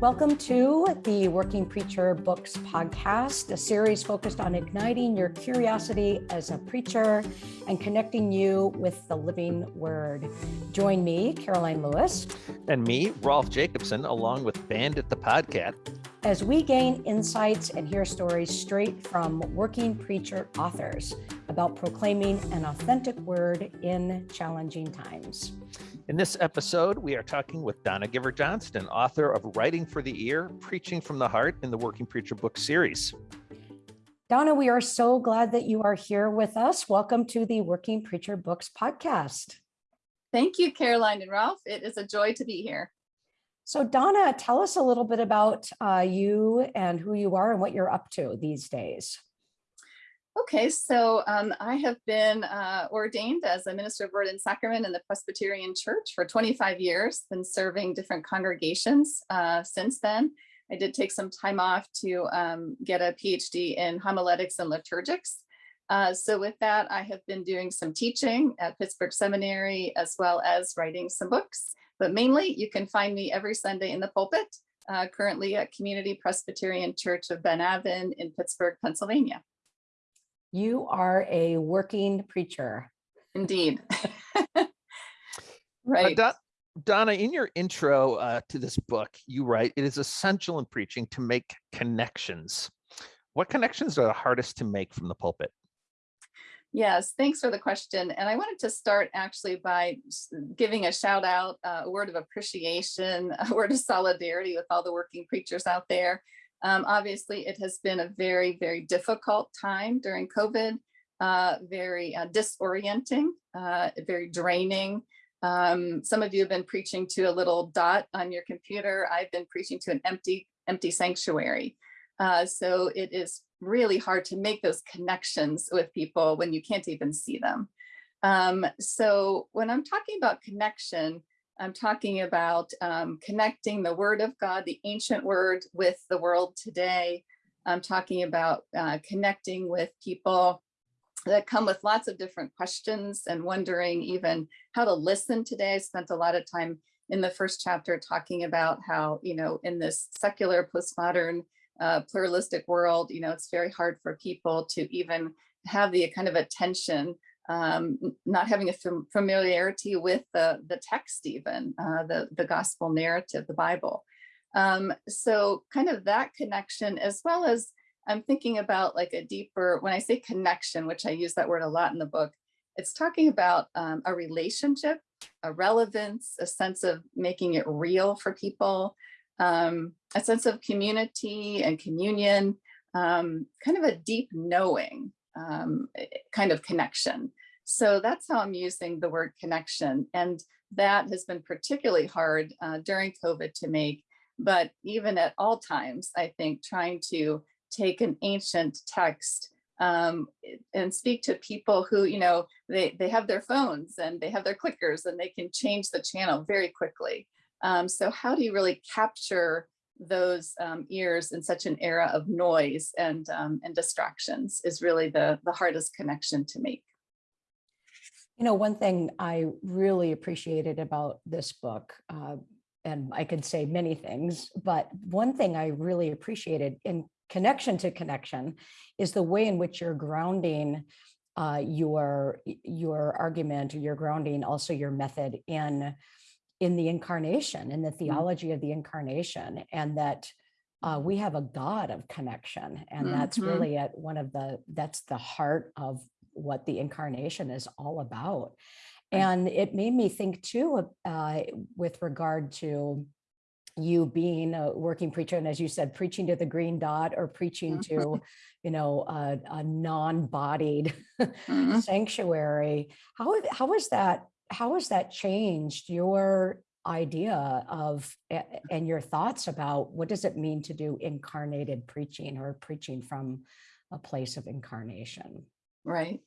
Welcome to the Working Preacher Books podcast, a series focused on igniting your curiosity as a preacher and connecting you with the living word. Join me, Karoline Lewis. And me, Rolf Jacobson, along with Bandit the Podcat. As we gain insights and hear stories straight from working preacher authors about proclaiming an authentic word in challenging times. In this episode, we are talking with Donna Giver Johnston, author of Writing for the Ear, Preaching from the Heart in the Working Preacher book series. Donna, we are so glad that you are here with us. Welcome to the Working Preacher Books podcast. Thank you, Karoline and Ralph. It is a joy to be here. So Donna, tell us a little bit about uh, you and who you are and what you're up to these days. Okay, so um, I have been uh, ordained as a minister of word and sacrament in the Presbyterian Church for 25 years, been serving different congregations uh, since then. I did take some time off to um, get a PhD in homiletics and liturgics. Uh, so with that, I have been doing some teaching at Pittsburgh Seminary as well as writing some books. But mainly you can find me every Sunday in the pulpit, uh, currently at Community Presbyterian Church of Ben Avon in Pittsburgh, Pennsylvania. You are a working preacher. Indeed. right. Uh, Donna, in your intro uh, to this book, you write, it is essential in preaching to make connections. What connections are the hardest to make from the pulpit? Yes, thanks for the question. And I wanted to start actually by giving a shout out, uh, a word of appreciation, a word of solidarity with all the working preachers out there. Um, obviously, it has been a very, very difficult time during COVID, uh, very uh, disorienting, uh, very draining. Um, some of you have been preaching to a little dot on your computer. I've been preaching to an empty, empty sanctuary. Uh, so it is really hard to make those connections with people when you can't even see them. Um, so when I'm talking about connection, I'm talking about um, connecting the word of God, the ancient word with the world today. I'm talking about uh, connecting with people that come with lots of different questions and wondering even how to listen today. I spent a lot of time in the first chapter talking about how, you know, in this secular postmodern uh, pluralistic world, you know, it's very hard for people to even have the kind of attention um, not having a familiarity with the, the text even, uh, the, the gospel narrative, the Bible. Um, so kind of that connection, as well as I'm thinking about like a deeper, when I say connection, which I use that word a lot in the book, it's talking about um, a relationship, a relevance, a sense of making it real for people, um, a sense of community and communion, um, kind of a deep knowing um, eh, kind of connection. So that's how I'm using the word connection. And that has been particularly hard uh, during COVID to make, but even at all times, I think trying to take an ancient text um, and speak to people who, you know, they, they have their phones and they have their clickers and they can change the channel very quickly. Um, so how do you really capture those um, ears in such an era of noise and, um, and distractions is really the, the hardest connection to make. You know, one thing I really appreciated about this book, uh, and I could say many things, but one thing I really appreciated in connection to connection is the way in which you're grounding uh, your your argument or you're grounding also your method in in the incarnation in the mm-hmm. theology of the incarnation and that uh, we have a God of connection and mm -hmm. that's mm-hmm. really at one of the that's the heart of what the incarnation is all about. And it made me think too, uh, with regard to you being a working preacher, and as you said, preaching to the green dot or preaching to, mm-hmm. you know, a, a non-bodied mm -hmm. sanctuary. How how is that? How has that changed your idea of and your thoughts about what does it mean to do incarnated preaching or preaching from a place of incarnation? Right.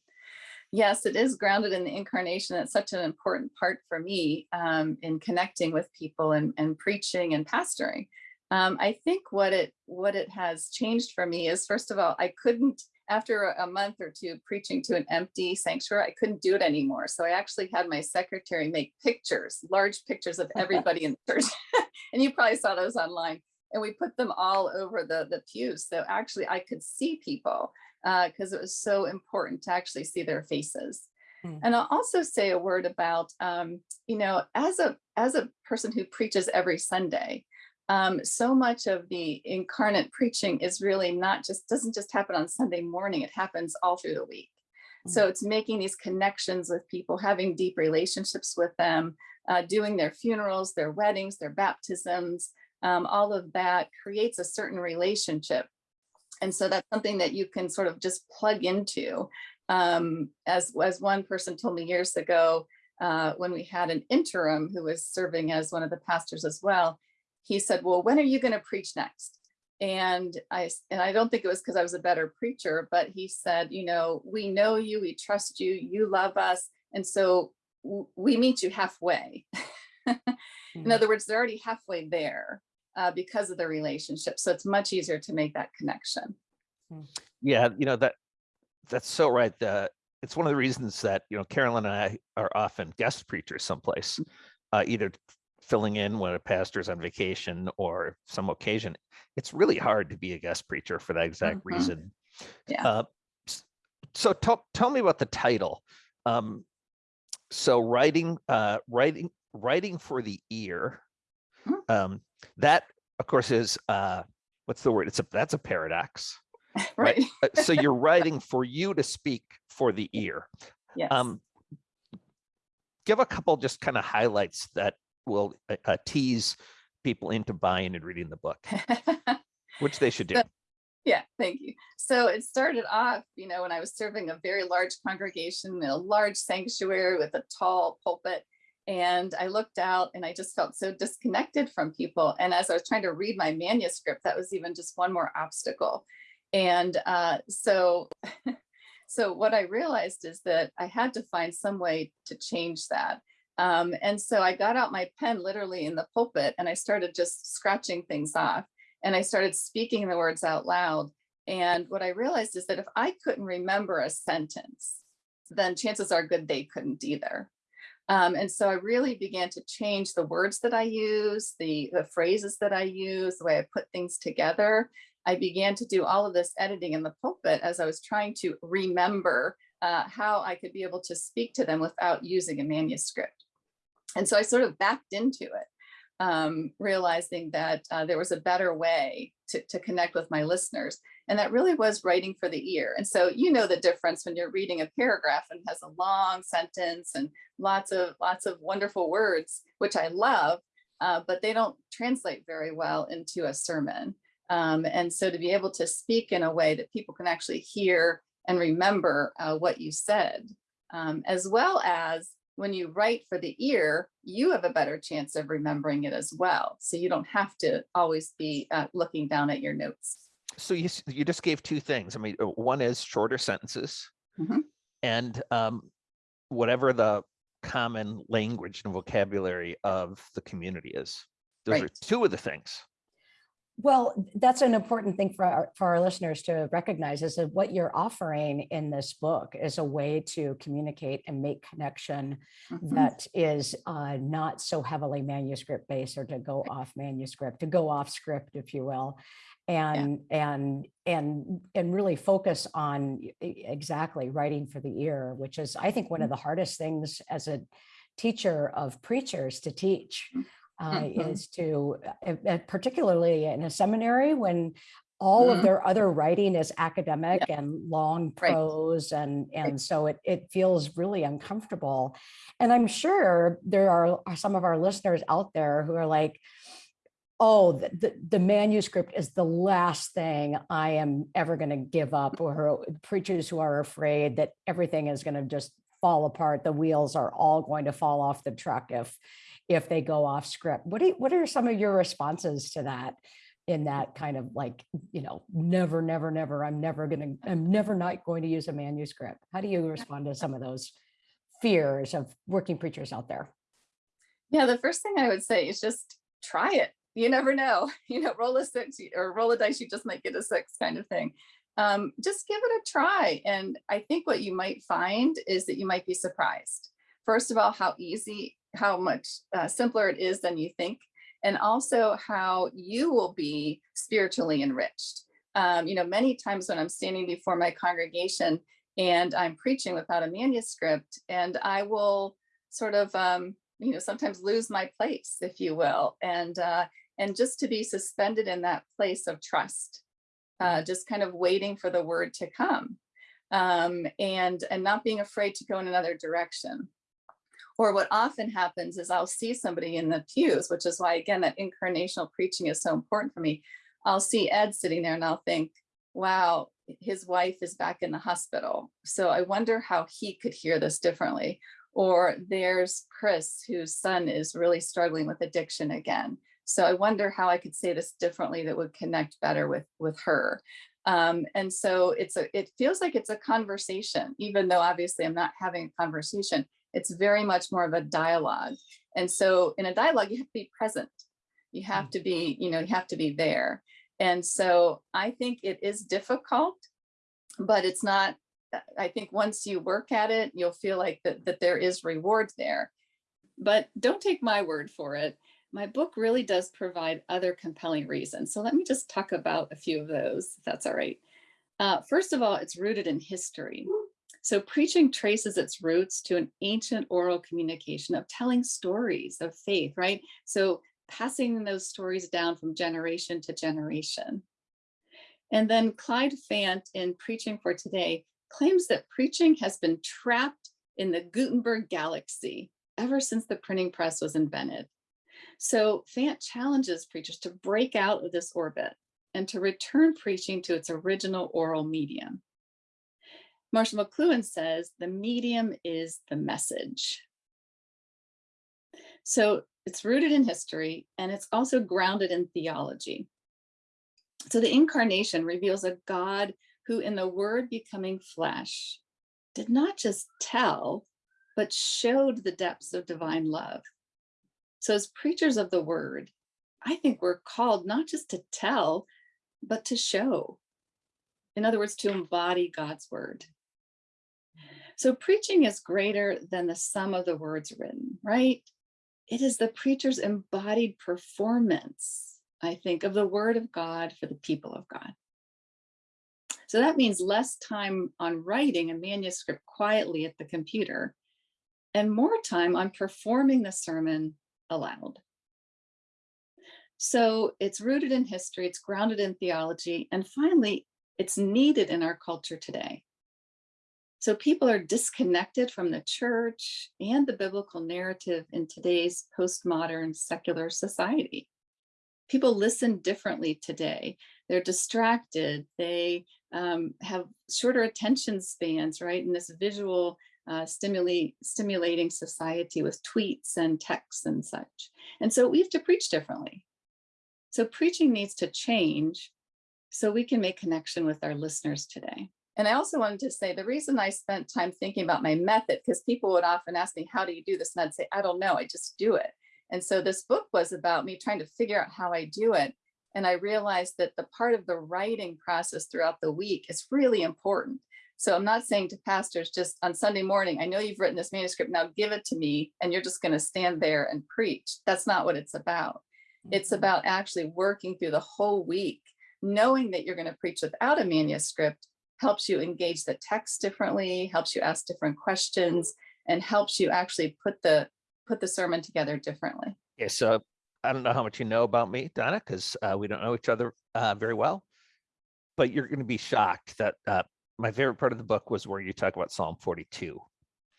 Yes, it is grounded in the incarnation. It's such an important part for me um, in connecting with people and, and preaching and pastoring. Um, I think what it what it has changed for me is, first of all, I couldn't, after a month or two preaching to an empty sanctuary, I couldn't do it anymore. So I actually had my secretary make pictures, large pictures of everybody in the church. and you probably saw those online and we put them all over the, the pews. So actually I could see people because it was so important to actually see their faces. Hmm. And I'll also say a word about, um, you know, as a as a person who preaches every Sunday, um, so much of the incarnate preaching is really not just doesn't just happen on Sunday morning. It happens all through the week. So it's making these connections with people, having deep relationships with them, uh, doing their funerals, their weddings, their baptisms, um, all of that creates a certain relationship. And so that's something that you can sort of just plug into. Um, as, as one person told me years ago, uh, when we had an interim who was serving as one of the pastors as well, he said, well, when are you going to preach next? And I, and I don't think it was because I was a better preacher, but he said, you know, we know you, we trust you, you love us. And so we meet you halfway. In Mhm. other words, they're already halfway there uh, because of the relationship. So it's much easier to make that connection. Yeah, you know, that, that's so right. The, it's one of the reasons that, you know, Karoline and I are often guest preachers someplace, uh, either filling in when a pastor's on vacation or some occasion. It's really hard to be a guest preacher for that exact Mhm. reason. Yeah. Uh, So tell, tell me about the title. Um, so writing, uh, writing, writing for the ear. Hmm. Um, that of course is, uh, what's the word? It's a, that's a paradox. Right. Right. Uh, so you're writing for you to speak for the ear. Yes. Um, give a couple just kind of highlights that will uh, uh, tease people into buying and reading the book, which they should do. So- Yeah, thank you. So it started off, you know, when I was serving a very large congregation, in a large sanctuary with a tall pulpit. And I looked out and I just felt so disconnected from people. And as I was trying to read my manuscript, that was even just one more obstacle. And uh, so, so what I realized is that I had to find some way to change that. Um, and so I got out my pen literally in the pulpit and I started just scratching things off and I started speaking the words out loud. And what I realized is that if I couldn't remember a sentence, then chances are good they couldn't either. Um, and so I really began to change the words that I use, the, the phrases that I use, the way I put things together. I began to do all of this editing in the pulpit as I was trying to remember uh, how I could be able to speak to them without using a manuscript. And so I sort of backed into it um, realizing that uh, there was a better way to, to connect with my listeners. And that really was writing for the ear. And so you know the difference when you're reading a paragraph and has a long sentence and lots of lots of wonderful words, which I love, uh, but they don't translate very well into a sermon. Um, and so to be able to speak in a way that people can actually hear and remember uh, what you said, um, as well as when you write for the ear, you have a better chance of remembering it as well. So you don't have to always be uh, looking down at your notes. So you, you just gave two things. I mean, uh, one is shorter sentences Mhm. and um, whatever the common language and vocabulary of the community is. Those are two of the things. Well, that's an important thing for our, for our listeners to recognize is that what you're offering in this book is a way to communicate and make connection Mhm. that is uh, not so heavily manuscript based or to go off manuscript, to go off script, if you will. And, and, and, and really focus on exactly writing for the ear, which is, I think, one of the hardest things as a teacher of preachers to teach uh, Mhm. is to, uh, uh, particularly in a seminary when all of Mhm. their other writing is academic and long Right. prose and and so it it feels really uncomfortable and i'm sure there are, are some of our listeners out there who are like oh the, the, the manuscript is the last thing i am ever going to give up or preachers who are afraid that everything is going to just fall apart the wheels are all going to fall off the truck if if they go off script what do what are some of your responses to that in that kind of like you know never never never i'm never going to i'm never not going to use a manuscript how do you respond to some of those fears of working preachers out there Yeah, the first thing I would say is just try it. You never know. You know, roll a six or roll a dice, you just might get a six kind of thing. Um, just give it a try. And I think what you might find is that you might be surprised. First of all, how easy, how much uh, simpler it is than you think. and also how you will be spiritually enriched. Um, you know, many times when I'm standing before my congregation and I'm preaching without a manuscript, and I will sort of, um, you know, sometimes lose my place, if you will, and uh, and just to be suspended in that place of trust, uh, just kind of waiting for the word to come, um, and and not being afraid to go in another direction. Or what often happens is I'll see somebody in the pews, which is why, again, that incarnational preaching is so important for me. I'll see Ed sitting there and I'll think, wow, his wife is back in the hospital. So I wonder how he could hear this differently. Or there's Chris, whose son is really struggling with addiction again. So I wonder how I could say this differently that would connect better with, with her. Um, and so it's a, it feels like it's a conversation, even though obviously I'm not having a conversation it's very much more of a dialogue. And so in a dialogue, you have to be present. You have to be, you know, you have to be there. And so I think it is difficult, but it's not, I think once you work at it, you'll feel like that, that there is reward there. But don't take my word for it. My book really does provide other compelling reasons. So let me just talk about a few of those, if that's all right. Uh, first of all, it's rooted in history. So preaching traces its roots to an ancient oral communication of telling stories of faith, right? So passing those stories down from generation to generation. And then Clyde Fant in Preaching for Today claims that preaching has been trapped in the Gutenberg galaxy ever since the printing press was invented. So Fant challenges preachers to break out of this orbit and to return preaching to its original oral medium. Marshall McLuhan says the medium is the message. So it's rooted in history and it's also grounded in theology. So the incarnation reveals a God who in the word becoming flesh did not just tell, but showed the depths of divine love. So as preachers of the word, I think we're called not just to tell, but to show. In other words, to embody God's word. So preaching is greater than the sum of the words written, right? It is the preacher's embodied performance, I think, of the word of God for the people of God. So that means less time on writing a manuscript quietly at the computer and more time on performing the sermon aloud. So it's rooted in history, it's grounded in theology, and finally, it's needed in our culture today. So people are disconnected from the church and the biblical narrative in today's postmodern secular society. People listen differently today. They're distracted. They um, have shorter attention spans, right? In this visual uh, stimuli stimulating society with tweets and texts and such. And so we have to preach differently. So preaching needs to change so we can make connection with our listeners today. And I also wanted to say the reason I spent time thinking about my method, because people would often ask me, how do you do this? And I'd say, I don't know, I just do it. And so this book was about me trying to figure out how I do it. And I realized that the part of the writing process throughout the week is really important. So I'm not saying to pastors just on Sunday morning, I know you've written this manuscript, now give it to me, and you're just going to stand there and preach. That's not what it's about. It's Mhm. about actually working through the whole week, knowing that you're going to preach without a manuscript, helps you engage the text differently, helps you ask different questions, and helps you actually put the put the sermon together differently. Okay, so I don't know how much you know about me, Donna, because uh, we don't know each other uh, very well. But you're going to be shocked that uh, my favorite part of the book was where you talk about Psalm 42.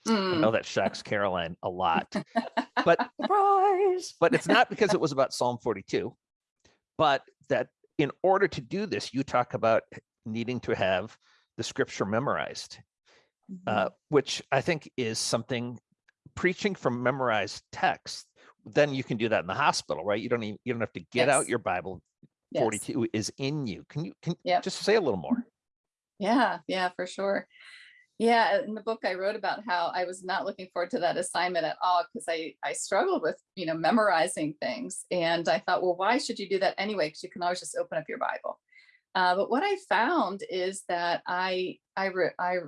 I Mm. know that shocks Karoline a lot, but Surprise. but it's not because it was about Psalm 42, but that in order to do this, you talk about needing to have the scripture memorized, uh, which I think is something preaching from memorized text. Then you can do that in the hospital, right? You don't even you don't have to get out your Bible. Yes. 42 is in you. Can you can Yep. just say a little more? Yeah, yeah, for sure. Yeah, in the book I wrote about how I was not looking forward to that assignment at all because I I struggled with, you know, memorizing things. And I thought, well, why should you do that anyway? Because you can always just open up your Bible. Uh, but what I found is that I I re- I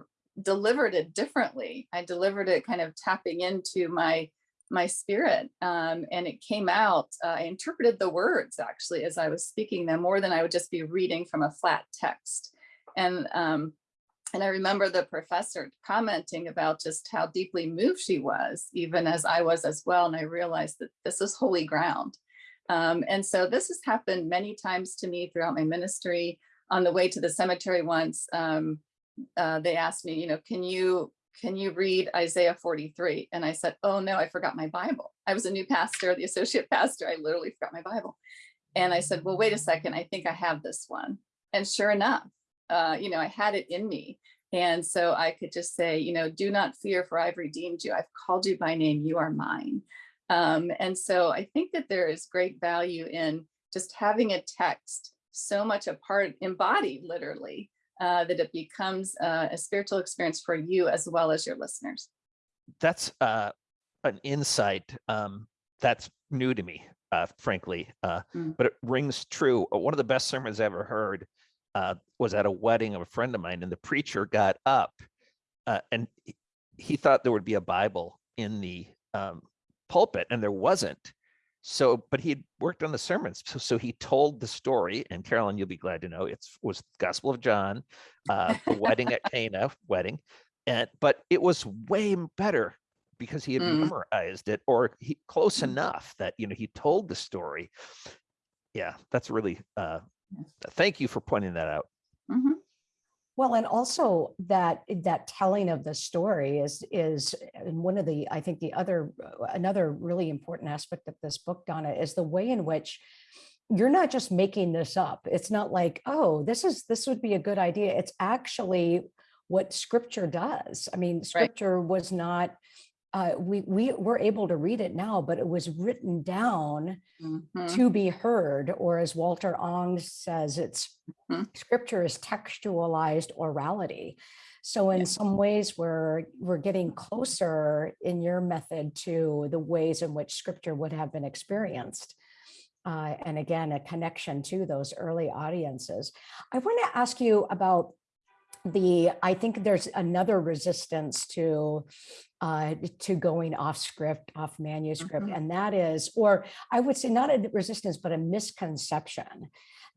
delivered it differently. I delivered it kind of tapping into my my spirit um, and it came out uh, i interpreted the words actually as i was speaking them more than i would just be reading from a flat text and um, and i remember the professor commenting about just how deeply moved she was even as i was as well and i realized that this is holy ground um, and so this has happened many times to me throughout my ministry on the way to the cemetery once um, uh, they asked me you know can you can you read Isaiah 43? And I said, oh no, I forgot my Bible. I was a new pastor, the associate pastor. I literally forgot my Bible. And I said, well, wait a second. I think I have this one. And sure enough, uh, you know, I had it in me. And so I could just say, you know, do not fear for I've redeemed you. I've called you by name. You are mine. Um, and so I think that there is great value in just having a text so much a part embodied literally uh, that it becomes uh, a spiritual experience for you as well as your listeners. That's uh, an insight um, that's new to me, uh, frankly, uh, Mm. but it rings true. One of the best sermons I ever heard uh, was at a wedding of a friend of mine, and the preacher got up uh, and he- thought there would be a Bible in the um, pulpit, and there wasn't. So, but he had worked on the sermons, so, so he told the story. And Karoline, you'll be glad to know it was Gospel of John, uh, the wedding at Cana wedding, and but it was way better because he had Mm. memorized it or he close Mm. enough that you know he told the story. Yeah, that's really. Uh, Yes. thank you for pointing that out. Mhm. Well, and also that that telling of the story is is one of the I think the other another really important aspect of this book, Donna, is the way in which you're not just making this up. It's not like, oh, this is this would be a good idea. It's actually what scripture does. I mean, scripture was not uh, we we were able to read it now, but it was written down Mhm. to be heard, or as Walter Ong says, it's Mhm. scripture is textualized orality. So in Yeah. some ways, we're we're getting closer in your method to the ways in which scripture would have been experienced. Uh, and again, a connection to those early audiences. I want to ask you about the, I think there's another resistance to uh, to going off script, off manuscript, Mhm. and that is, or I would say not a resistance, but a misconception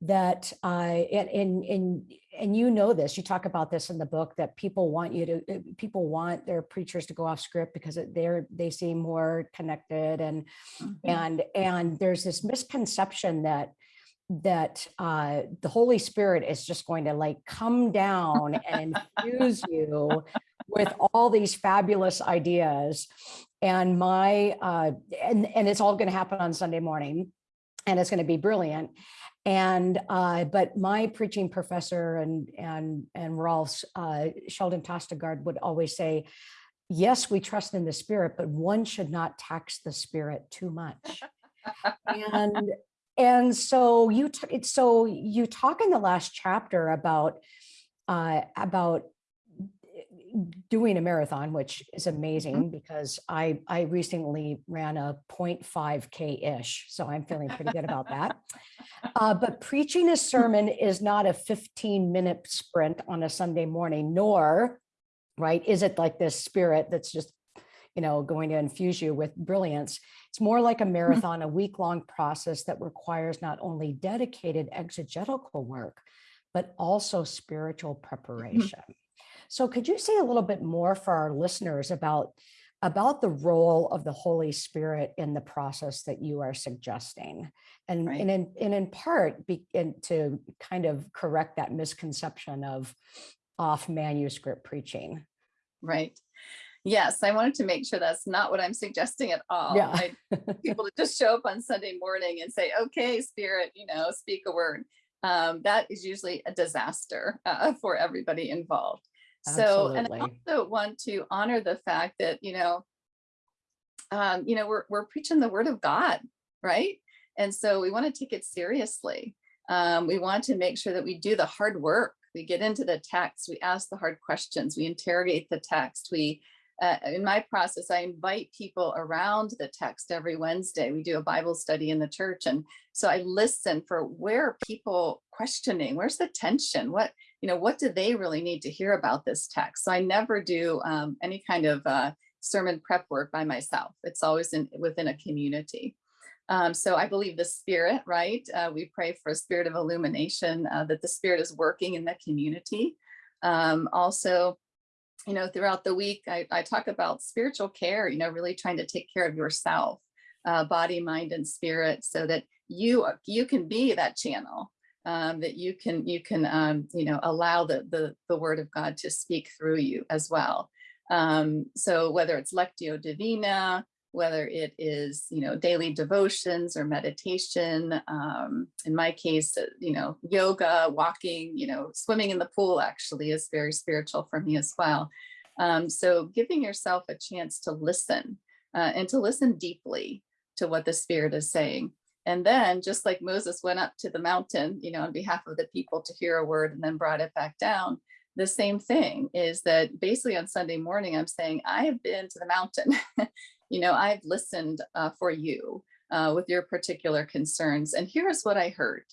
that uh, and, and and and you know this. You talk about this in the book that people want you to uh, people want their preachers to go off script because they're they seem more connected and Mhm. and and there's this misconception that that uh the holy spirit is just going to like come down and infuse you with all these fabulous ideas. And my uh and and it's all going to happen on sunday morning and it's going to be brilliant. And uh but my preaching professor and and and Rolf's uh sheldon Tostengard would always say yes we trust in the spirit but one should not tax the spirit too much. And and so you so you talk in the last chapter about uh about doing a marathon which is amazing because i i recently ran a 0.5k ish so i'm feeling pretty good about that. Uh, but preaching a sermon is not a 15 minute sprint on a sunday morning nor right is it like this spirit that's just you know going to infuse you with brilliance it's more like a mm-hmm. marathon, a week long process that requires not only dedicated exegetical work, but also spiritual mm-hmm. preparation. So could you say a little bit more for our listeners about, about the role of the Holy Spirit in the process that you are suggesting? And, Right. and in, and in part, be, and to kind of correct that misconception of off manuscript preaching. Right. Yes, I wanted to make sure that's not what I'm suggesting at all. Yeah. I people to just show up on Sunday morning and say, okay, spirit, you know, speak a word. Um, that is usually a disaster uh, for everybody involved. So, and I also want to honor the fact that, you know, um, you know, we're, we're preaching the word of God, right? And so we want to take it seriously. Um, we want to make sure that we do the hard work. We get into the text, we ask the hard questions, we interrogate the text, we uh, in my process, I invite people around the text every Wednesday. We do a Bible study in the church. And so I listen for where are people questioning? Where's the tension? What, you know, what do they really need to hear about this text? So I never do um, any kind of uh, sermon prep work by myself. It's always in within a community. Um, so I believe the spirit, right? Uh, we pray for a spirit of illumination, uh, that the spirit is working in the community. Um, also, you know, throughout the week, I, I talk about spiritual care, you know, really trying to take care of yourself, uh, body, mind, and spirit, so that you you can be that channel, um, that you can you can um, you know allow the the the word of God to speak through you as well. Um, so whether it's lectio divina, whether it is you know daily devotions or meditation, um, in my case, uh, you know yoga, walking, you know swimming in the pool actually is very spiritual for me as well. Um, so giving yourself a chance to listen uh, and to listen deeply to what the spirit is saying. And then just like Moses went up to the mountain, you know, on behalf of the people to hear a word and then brought it back down, the same thing is that basically on Sunday morning, I'm saying, I have been to the mountain, you know, I've listened uh, for you uh, with your particular concerns. And here's what I heard.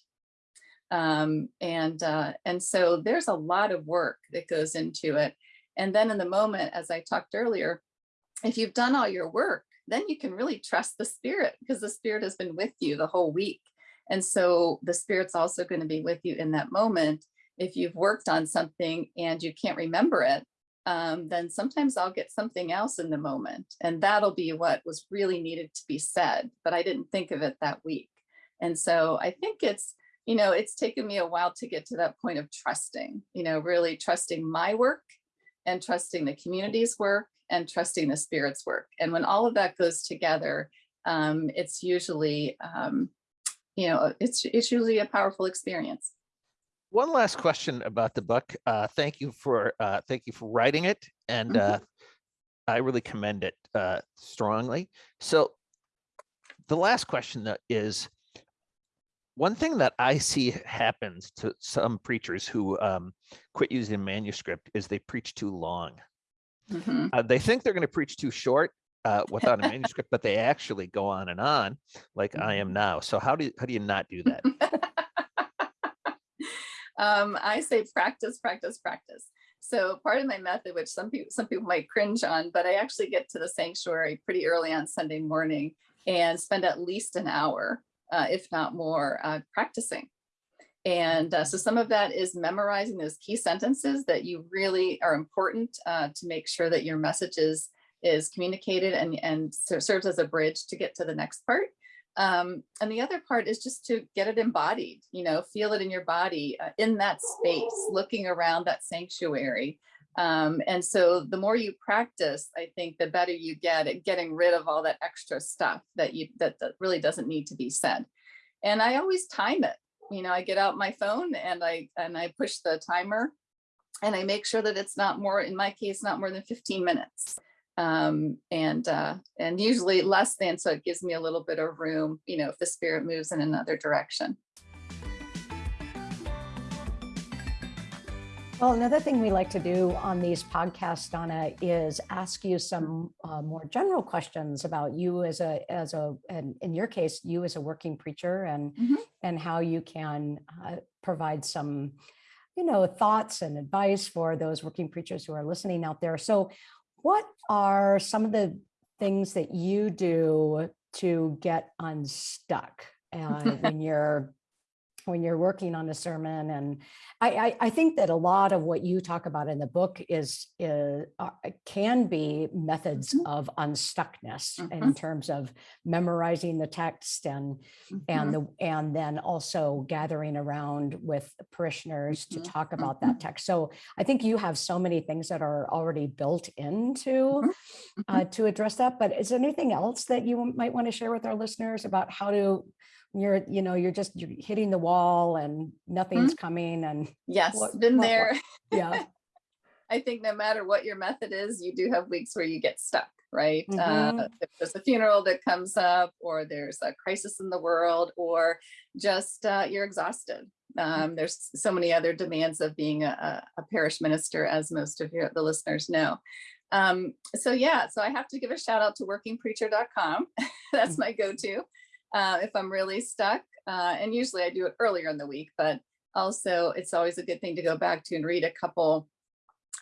Um, and, uh, and so there's a lot of work that goes into it. And then in the moment, as I talked earlier, if you've done all your work, then you can really trust the spirit because the spirit has been with you the whole week. And so the spirit's also going to be with you in that moment. If you've worked on something and you can't remember it, um, then sometimes I'll get something else in the moment and that'll be what was really needed to be said, but I didn't think of it that week. And so I think it's, you know, it's taken me a while to get to that point of trusting, you know, really trusting my work and trusting the community's work and trusting the spirit's work. And when all of that goes together, um, it's usually, um, you know, it's, it's usually a powerful experience. One last question about the book. Uh, thank you for uh, thank you for writing it, and Mhm. uh, I really commend it uh, strongly. So, the last question though is one thing that I see happens to some preachers who um, quit using manuscript is they preach too long. Mhm. Uh, they think they're going to preach too short uh, without a manuscript, but they actually go on and on, like I am now. So how do you, how do you not do that? um, I say practice, practice, practice. So part of my method, which some people some people might cringe on, but I actually get to the sanctuary pretty early on Sunday morning and spend at least an hour, uh, if not more, uh, practicing. And uh, so some of that is memorizing those key sentences that you really are important uh, to make sure that your message is, is communicated and, and ser- serves as a bridge to get to the next part. Um, and the other part is just to get it embodied, you know, feel it in your body, uh, in that space, looking around that sanctuary. Um, and so the more you practice, I think the better you get at getting rid of all that extra stuff that you that, that really doesn't need to be said. And I always time it. You know, I get out my phone and I and I push the timer and I make sure that it's not more, in my case, not more than 15 minutes um and uh and usually less than so it gives me a little bit of room you know if the spirit moves in another direction Well, another thing we like to do on these podcasts, Donna, is ask you some uh, more general questions about you as a, as a, and in your case, you as a working preacher and, Mhm. and how you can uh, provide some, you know, thoughts and advice for those working preachers who are listening out there. So what are some of the things that you do to get unstuck uh, when you're when you're working on a sermon and I, I i think that a lot of what you talk about in the book is, is uh, can be methods Mhm. of unstuckness in Mhm. terms of memorizing the text and Mhm. and the and then also gathering around with parishioners to Mhm, talk about that text so i think you have so many things that are already built into uh, to address that but is there anything else that you might want to share with our listeners about how to you're you know you're just you're hitting the wall and nothing's coming and yes What- been what- what- there. Yeah. I think no matter what your method is you do have weeks where you get stuck right? Uh, Mhm. if there's a funeral that comes up or there's a crisis in the world or just uh, you're exhausted. Um, there's so many other demands of being a, a- parish minister as most of your the listeners know. Um, so yeah so i have to give a shout out to workingpreacher.com that's Mhm. my go-to uh, if i'm really stuck uh, and usually i do it earlier in the week but also it's always a good thing to go back to and read a couple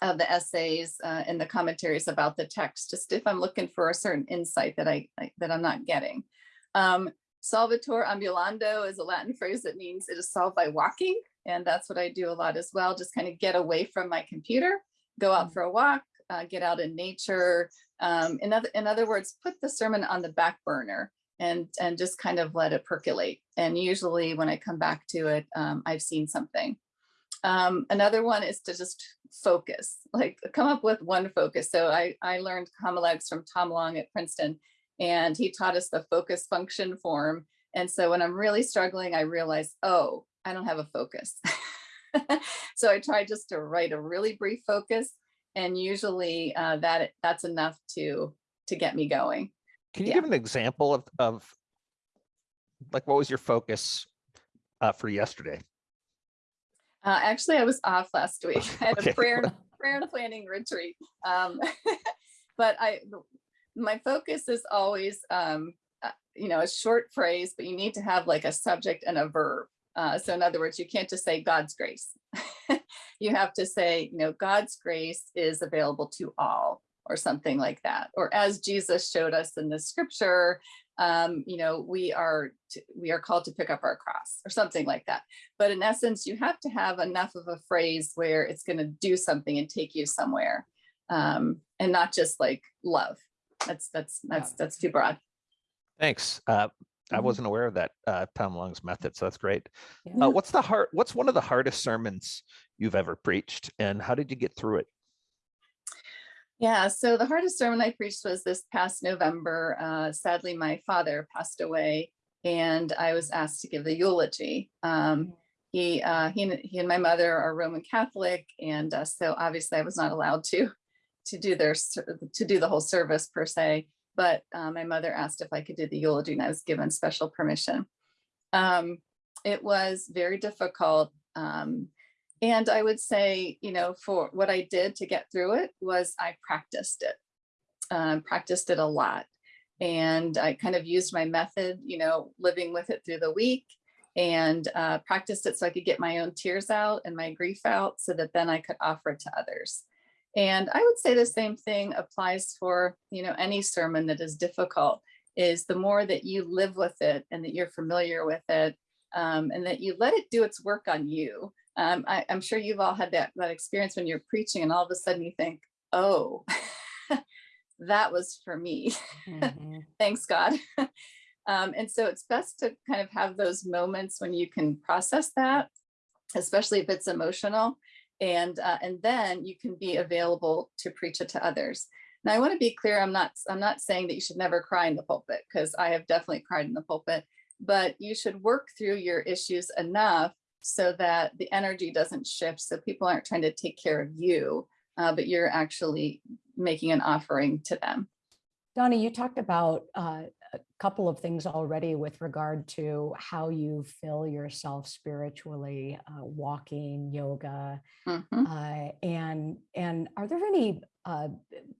of the essays uh, and the commentaries about the text, just if I'm looking for a certain insight that I, I- that I'm not getting. Um, Solvitur ambulando is a Latin phrase that means it is solved by walking. And that's what I do a lot as well. Just kind of get away from my computer, go out Mm. for a walk, uh, get out in nature. Um, in other, in other words, put the sermon on the back burner and, and just kind of let it percolate. And usually when I come back to it, um, I've seen something. Um, another one is to just focus, like come up with one focus. So I, I learned homiletics from Tom Long at Princeton and he taught us the focus function form. And so when I'm really struggling, I realize, oh, I don't have a focus. so I try just to write a really brief focus and usually uh, that that's enough to to get me going. Can you Yeah. give an example of, of like, what was your focus uh, for yesterday? Uh, actually, I was off last week. I had Okay. a prayer prayer and planning retreat. Um, but I, my focus is always, um, uh, you know, a short phrase, but you need to have like a subject and a verb. Uh, so in other words, you can't just say God's grace. you have to say, you know, God's grace is available to all or something like that. Or as Jesus showed us in the scripture, um, you know, we are, to, we are called to pick up our cross or something like that. But in essence, you have to have enough of a phrase where it's going to do something and take you somewhere, um, and not just like love. That's that's that's that's too broad. Thanks. Uh, I Mhm. wasn't aware of that, uh, Tom Long's method, so that's great. Yeah. Uh, what's the hard, what's one of the hardest sermons you've ever preached and how did you get through it? Yeah. So the hardest sermon I preached was this past November. Uh, sadly, my father passed away, and I was asked to give the eulogy. Um, he uh, he and, he and my mother are Roman Catholic, and uh, so obviously I was not allowed to to do their to do the whole service per se. But uh, my mother asked if I could do the eulogy, and I was given special permission. Um, it was very difficult. Um, and I would say, you know, for what I did to get through it was I practiced it, um, practiced it a lot. And I kind of used my method, you know, living with it through the week and uh, practiced it so I could get my own tears out and my grief out so that then I could offer it to others. And I would say the same thing applies for, you know, any sermon that is difficult is the more that you live with it and that you're familiar with it um, and that you let it do its work on you. Um, I, I'm sure you've all had that, that experience when you're preaching and all of a sudden you think, oh, that was for me. Mhm. Thanks God. um, and so it's best to kind of have those moments when you can process that, especially if it's emotional. And, uh, and then you can be available to preach it to others. Now I want to be clear, I'm not, I'm not saying that you should never cry in the pulpit because I have definitely cried in the pulpit, but you should work through your issues enough so that the energy doesn't shift. So people aren't trying to take care of you, uh, but you're actually making an offering to them. Donnie, you talked about uh, a couple of things already with regard to how you fill yourself spiritually, uh, walking, yoga, Mhm. uh, and and are there any? Uh,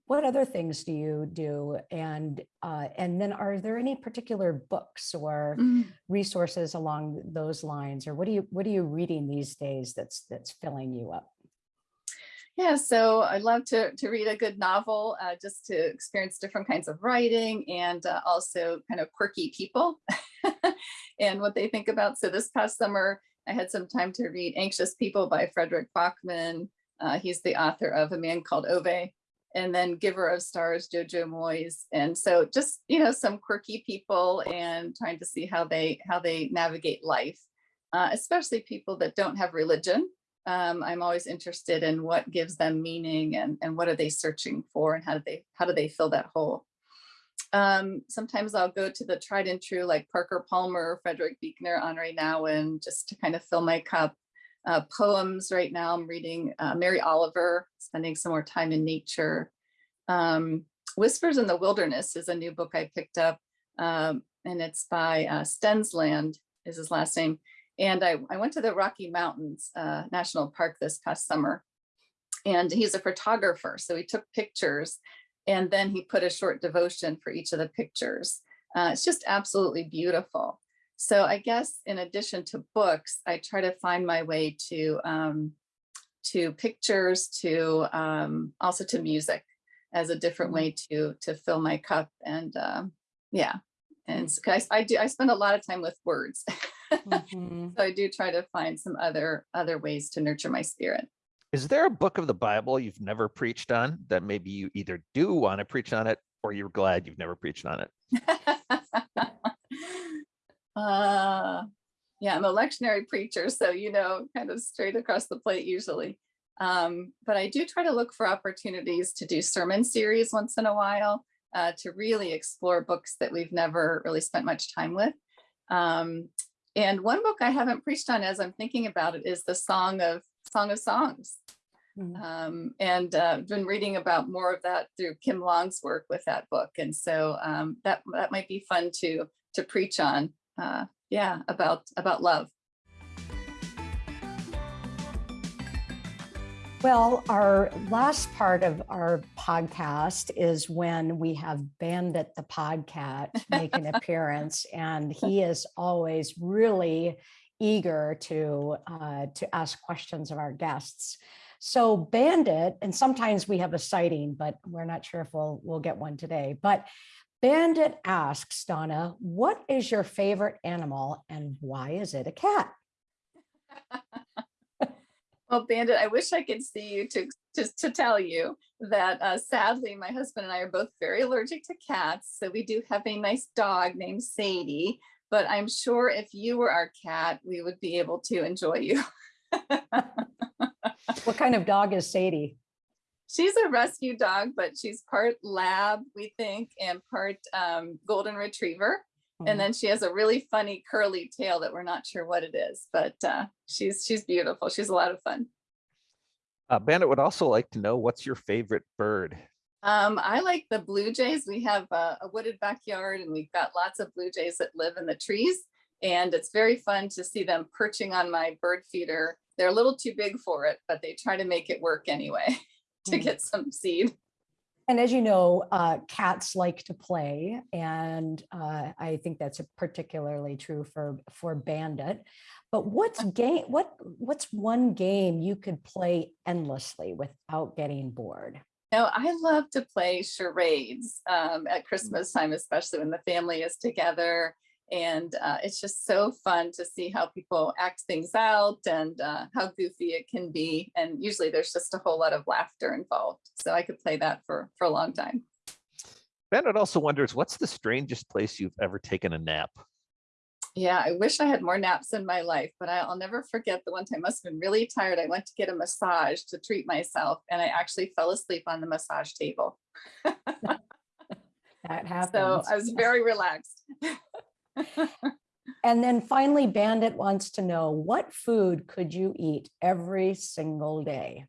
what other things do you do? And uh, and then are there any particular books or Mm. resources along those lines, or what do you what are you reading these days that's that's filling you up? Yeah, so I love to, to read a good novel uh, just to experience different kinds of writing and uh, also kind of quirky people and what they think about. So this past summer, I had some time to read Anxious People by Fredrik Backman. Uh, he's the author of A Man Called Ove and then Giver of Stars, Jojo Moyes. And so just, you know, some quirky people and trying to see how they how they navigate life, uh, especially people that don't have religion um, I'm always interested in what gives them meaning and, and what are they searching for and how do they how do they fill that hole. Um, sometimes I'll go to the tried and true like Parker Palmer, Frederick Buechner, Henri Nouwen, just to kind of fill my cup. Uh, poems right now, I'm reading uh, Mary Oliver, spending some more time in nature. Um, Whispers in the Wilderness is a new book I picked up, um, and it's by uh, Stensland is his last name. And I, I went to the Rocky Mountains uh, National Park this past summer. And he's a photographer. So he took pictures and then he put a short devotion for each of the pictures. Uh, it's just absolutely beautiful. So I guess in addition to books, I try to find my way to um, to pictures, to um, also to music as a different way to to fill my cup. And um, yeah, and so I, I do I spend a lot of time with words, Mhm. so I do try to find some other other ways to nurture my spirit. Is there a book of the Bible you've never preached on that maybe you either do want to preach on it or you're glad you've never preached on it? uh, yeah, I'm a lectionary preacher, so you know, kind of straight across the plate usually. Um, but I do try to look for opportunities to do sermon series once in a while uh, to really explore books that we've never really spent much time with. Um, and one book I haven't preached on as I'm thinking about it is the Song of Song of Songs. Mm. Um, and uh, been reading about more of that through Kim Long's work with that book. And so um, that that might be fun to to preach on. Uh, yeah, about about love. Well, our last part of our podcast is when we have Bandit the Podcat make an appearance, and he is always really eager to uh, to ask questions of our guests. So Bandit, and sometimes we have a sighting, but we're not sure if we'll we'll get one today. But Bandit asks Donna, "What is your favorite animal, and why is it a cat?" Well, Bandit, I wish I could see you to just to tell you that uh, sadly, my husband and I are both very allergic to cats. So we do have a nice dog named Sadie. But I'm sure if you were our cat, we would be able to enjoy you. What kind of dog is Sadie? she's a rescue dog, but she's part lab, we think, and part um, golden retriever. And then she has a really funny curly tail that we're not sure what it is, but uh, she's she's beautiful. She's a lot of fun. Uh, Bandit would also like to know what's your favorite bird? Um, I like the blue jays. We have a, a wooded backyard and we've got lots of blue jays that live in the trees. And it's very fun to see them perching on my bird feeder. They're a little too big for it, but they try to make it work anyway to Hmm. get some seed. And as you know, uh, cats like to play, and uh, I think that's a particularly true for for Bandit. But what's game? What what's one game you could play endlessly without getting bored? Now, I love to play charades um, at Christmas time, especially when the family is together. And uh, it's just so fun to see how people act things out and uh, how goofy it can be. And usually there's just a whole lot of laughter involved. So I could play that for, for a long time. Bandit also wonders what's the strangest place you've ever taken a nap? Yeah, I wish I had more naps in my life, but I- I'll never forget the one time I must have been really tired. I went to get a massage to treat myself, and I actually fell asleep on the massage table. That happens. So I was very relaxed. and then finally, Bandit wants to know what food could you eat every single day?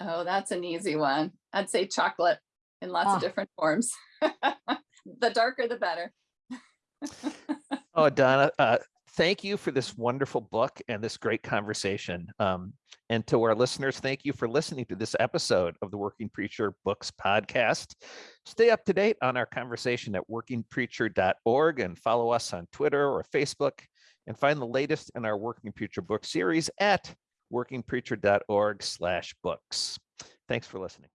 Oh, that's an easy one. I'd say chocolate in lots Ah. of different forms. the darker, the better. Oh, Donna, uh, thank you for this wonderful book and this great conversation. Um, and to our listeners, thank you for listening to this episode of the Working Preacher Books podcast. Stay up to date on our conversation at workingpreacher.org and follow us on Twitter or Facebook and find the latest in our Working Preacher book series at workingpreacher.org slash books. Thanks for listening.